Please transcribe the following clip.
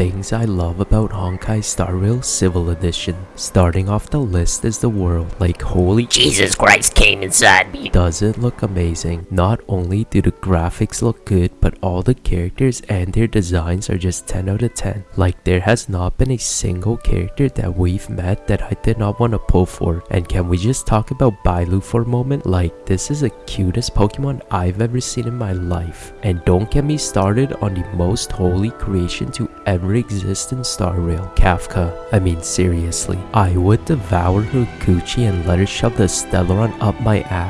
Things I love about Honkai Star Rail Civil Edition. Starting off the list is the world. Like holy Jesus Christ came inside me. does it look amazing. Not only do the graphics look good, but all the characters and their designs are just 10 out of 10. Like there has not been a single character that we've met that I did not want to pull for. And can we just talk about Bailu for a moment? Like this is the cutest Pokemon I've ever seen in my life. And don't get me started on the most holy creation to ever exist in Star Rail, Kafka. I mean seriously, I would devour her coochie and let her shove the Stellaron up my ass.